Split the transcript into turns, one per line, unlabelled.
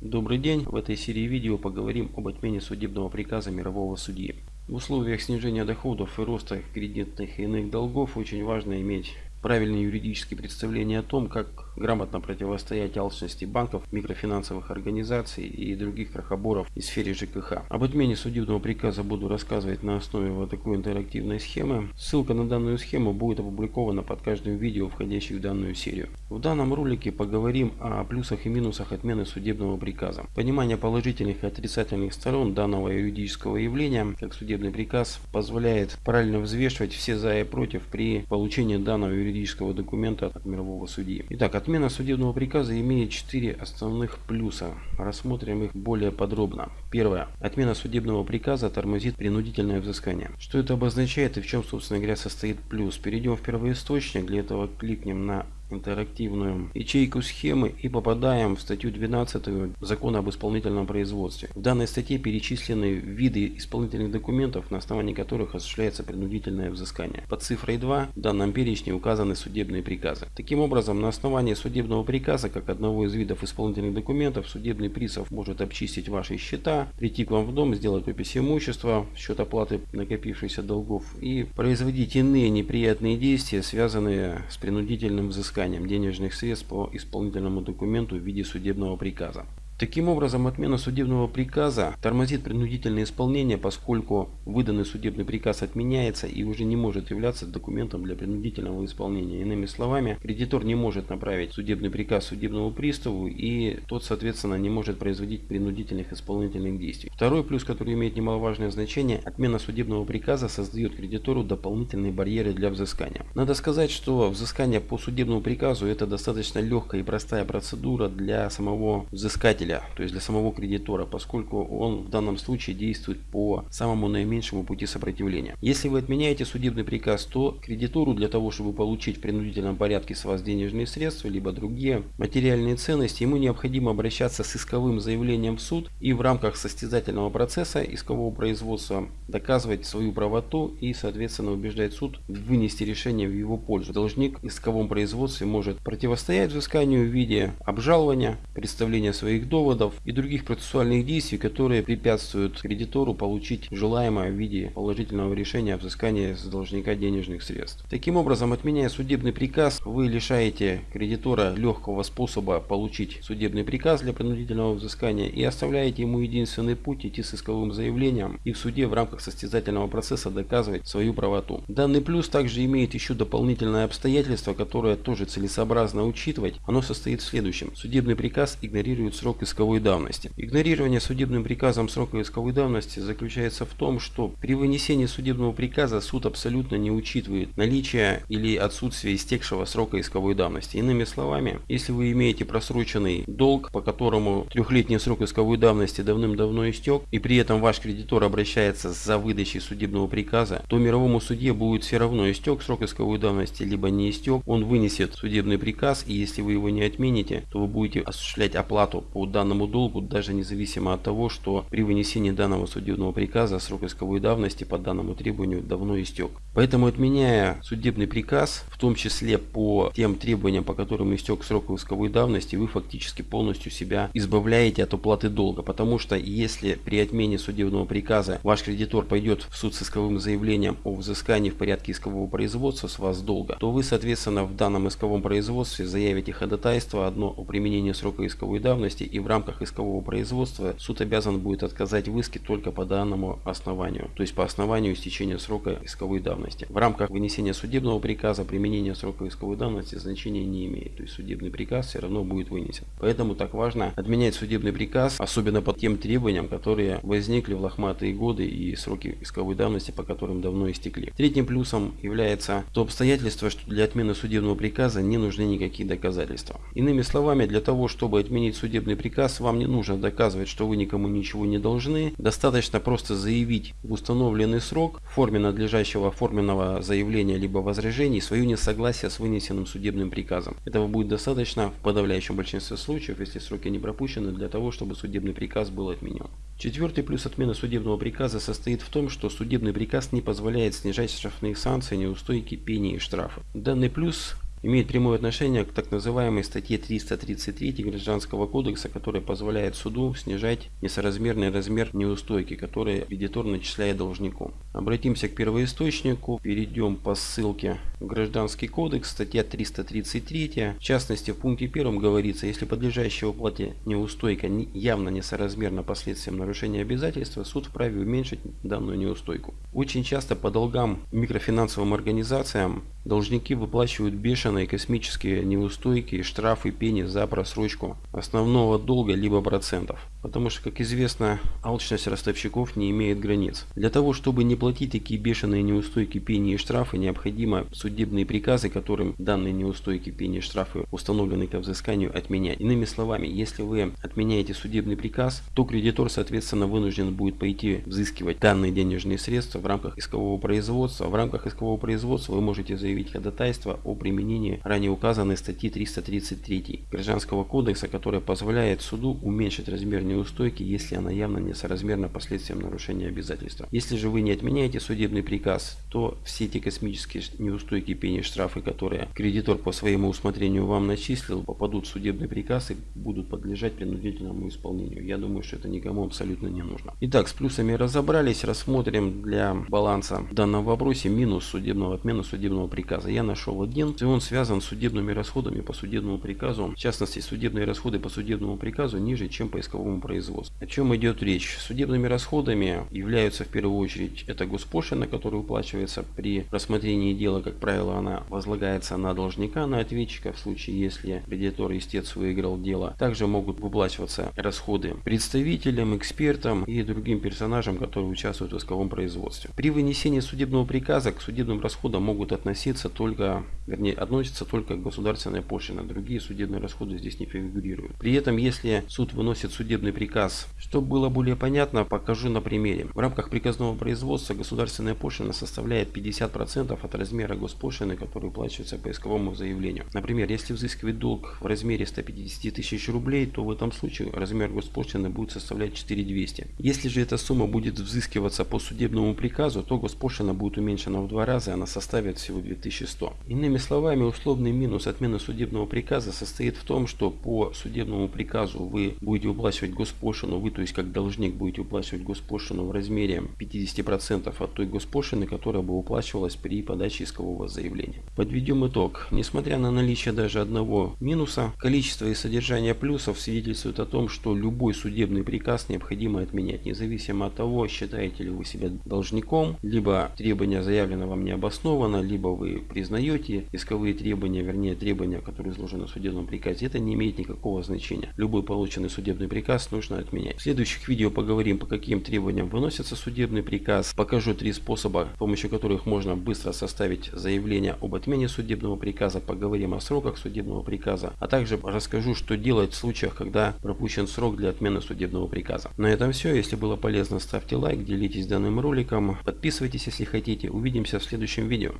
Добрый день! В этой серии видео поговорим об отмене судебного приказа мирового судьи. В условиях снижения доходов и роста кредитных и иных долгов очень важно иметь правильные юридические представления о том, как грамотно противостоять алчности банков, микрофинансовых организаций и других крохоборов в сфере ЖКХ. Об отмене судебного приказа буду рассказывать на основе вот такой интерактивной схемы. Ссылка на данную схему будет опубликована под каждым видео, входящим в данную серию. В данном ролике поговорим о плюсах и минусах отмены судебного приказа. Понимание положительных и отрицательных сторон данного юридического явления, как судебный приказ, позволяет правильно взвешивать все за и против при получении данного юридического документа от мирового судьи. Итак, Отмена судебного приказа имеет четыре основных плюса. Рассмотрим их более подробно. Первое. Отмена судебного приказа тормозит принудительное взыскание. Что это обозначает и в чем, собственно говоря, состоит плюс? Перейдем в первоисточник. Для этого кликнем на интерактивную ячейку схемы и попадаем в статью 12 Закона об исполнительном производстве. В данной статье перечислены виды исполнительных документов, на основании которых осуществляется принудительное взыскание. Под цифрой 2 в данном перечне указаны судебные приказы. Таким образом, на основании судебного приказа, как одного из видов исполнительных документов, судебный пристав может обчистить ваши счета, прийти к вам в дом, сделать опись имущества, счет оплаты накопившихся долгов и производить иные неприятные действия, связанные с принудительным взысканием взысканием денежных средств по исполнительному документу в виде судебного приказа. Таким образом, отмена судебного приказа тормозит принудительное исполнение, поскольку выданный судебный приказ отменяется и уже не может являться документом для принудительного исполнения. Иными словами, кредитор не может направить судебный приказ судебному приставу и тот, соответственно, не может производить принудительных исполнительных действий. Второй плюс, который имеет немаловажное значение, отмена судебного приказа создает кредитору дополнительные барьеры для взыскания. Надо сказать, что взыскание по судебному приказу это достаточно легкая и простая процедура для самого взыскателя потребителя, то есть для самого кредитора, поскольку он в данном случае действует по самому наименьшему пути сопротивления. Если вы отменяете судебный приказ, то кредитору для того, чтобы получить в принудительном порядке с вас денежные средства, либо другие материальные ценности, ему необходимо обращаться с исковым заявлением в суд и в рамках состязательного процесса искового производства доказывать свою правоту и, соответственно, убеждать суд вынести решение в его пользу. Должник в исковом производстве может противостоять взысканию в виде обжалования, представления своих долгов, доводов и других процессуальных действий, которые препятствуют кредитору получить желаемое в виде положительного решения о взыскании с должника денежных средств. Таким образом, отменяя судебный приказ, вы лишаете кредитора легкого способа получить судебный приказ для принудительного взыскания и оставляете ему единственный путь идти с исковым заявлением и в суде в рамках состязательного процесса доказывать свою правоту. Данный плюс также имеет еще дополнительное обстоятельство, которое тоже целесообразно учитывать. Оно состоит в следующем. Судебный приказ игнорирует срок исковой давности. Игнорирование судебным приказом срока исковой давности заключается в том, что при вынесении судебного приказа суд абсолютно не учитывает наличие или отсутствие истекшего срока исковой давности. Иными словами, если вы имеете просроченный долг, по которому трехлетний срок исковой давности давным-давно истек, и при этом ваш кредитор обращается за выдачей судебного приказа, то мировому суде будет все равно истек срок исковой давности, либо не истек, он вынесет судебный приказ, и если вы его не отмените, то вы будете осуществлять оплату по данному долгу, даже независимо от того, что при вынесении данного судебного приказа срок исковой давности по данному требованию давно истек. Поэтому отменяя судебный приказ, в том числе по тем требованиям, по которым истек срок исковой давности, вы фактически полностью себя избавляете от уплаты долга. Потому что если при отмене судебного приказа ваш кредитор пойдет в суд с исковым заявлением о взыскании в порядке искового производства с вас долга, то вы, соответственно, в данном исковом производстве заявите ходатайство одно о применении срока исковой давности и в рамках искового производства суд обязан будет отказать в иске только по данному основанию, то есть по основанию истечения срока исковой давности. В рамках вынесения судебного приказа применение срока исковой давности значения не имеет, то есть судебный приказ все равно будет вынесен. Поэтому так важно отменять судебный приказ, особенно по тем требованиям, которые возникли в лохматые годы и сроки исковой давности, по которым давно истекли. Третьим плюсом является то обстоятельство, что для отмены судебного приказа не нужны никакие доказательства. Иными словами, для того, чтобы отменить судебный приказ, приказ, вам не нужно доказывать, что вы никому ничего не должны. Достаточно просто заявить в установленный срок в форме надлежащего оформленного заявления либо возражений свое несогласие с вынесенным судебным приказом. Этого будет достаточно в подавляющем большинстве случаев, если сроки не пропущены, для того, чтобы судебный приказ был отменен. Четвертый плюс отмены судебного приказа состоит в том, что судебный приказ не позволяет снижать штрафные санкции, неустойки, пени и штрафы. Данный плюс имеет прямое отношение к так называемой статье 333 Гражданского кодекса, которая позволяет суду снижать несоразмерный размер неустойки, который кредитор начисляет должнику. Обратимся к первоисточнику, перейдем по ссылке Гражданский кодекс, статья 333. В частности, в пункте первом говорится, если подлежащая уплате неустойка явно несоразмерна последствиям нарушения обязательства, суд вправе уменьшить данную неустойку. Очень часто по долгам микрофинансовым организациям должники выплачивают бешеные космические неустойки, штрафы, пени за просрочку основного долга либо процентов. Потому что, как известно, алчность ростовщиков не имеет границ. Для того, чтобы не платить такие бешеные неустойки, пени и штрафы, необходимо судебные приказы, которым данные неустойки, пени и штрафы установлены ко взысканию, отменять. Иными словами, если вы отменяете судебный приказ, то кредитор, соответственно, вынужден будет пойти взыскивать данные денежные средства в рамках искового производства. В рамках искового производства вы можете заявить ходатайство о применении ранее указанной статьи 333 Гражданского кодекса, которая позволяет суду уменьшить размер неустойки, если она явно несоразмерна последствиям нарушения обязательства. Если же вы не отменяете судебный приказ, то все эти космические неустойки, пени, штрафы, которые кредитор по своему усмотрению вам начислил, попадут в судебный приказ и будут подлежать принудительному исполнению. Я думаю, что это никому абсолютно не нужно. Итак, с плюсами разобрались. Рассмотрим для баланса в данном вопросе минус судебного отмена судебного приказа. Я нашел один, и он связан с судебными расходами по судебному приказу. В частности, судебные расходы по судебному приказу ниже, чем по исковому производству. О чем идет речь? Судебными расходами являются в первую очередь это госпошлина, которая уплачивается при рассмотрении дела, как правило, она возлагается на должника, на ответчика в случае, если кредитор истец выиграл дело. Также могут выплачиваться расходы представителям, экспертам и другим персонажам, которые участвуют в исковом производстве. При вынесении судебного приказа к судебным расходам могут относиться только, вернее, относятся только государственная пошлина. Другие судебные расходы здесь не фигурируют. При этом, если суд выносит судебный приказ. Чтобы было более понятно, покажу на примере. В рамках приказного производства государственная пошлина составляет 50% от размера госпошлины, который уплачивается по исковому заявлению. Например, если взыскивать долг в размере 150 тысяч рублей, то в этом случае размер госпошлины будет составлять 4200. Если же эта сумма будет взыскиваться по судебному приказу, то госпошлина будет уменьшена в два раза, она составит всего 2100. Иными словами, условный минус отмены судебного приказа состоит в том, что по судебному приказу вы будете уплачивать госпошлину, вы, то есть как должник, будете уплачивать госпошлину в размере 50% от той госпошлины, которая бы уплачивалась при подаче искового заявления. Подведем итог. Несмотря на наличие даже одного минуса, количество и содержание плюсов свидетельствует о том, что любой судебный приказ необходимо отменять, независимо от того, считаете ли вы себя должником, либо требование заявлено вам не обосновано, либо вы признаете исковые требования, вернее требования, которые изложены в судебном приказе. Это не имеет никакого значения. Любой полученный судебный приказ нужно отменять. В следующих видео поговорим, по каким требованиям выносится судебный приказ. Покажу три способа, с помощью которых можно быстро составить заявление об отмене судебного приказа. Поговорим о сроках судебного приказа. А также расскажу, что делать в случаях, когда пропущен срок для отмены судебного приказа. На этом все. Если было полезно, ставьте лайк, делитесь данным роликом. Подписывайтесь, если хотите. Увидимся в следующем видео.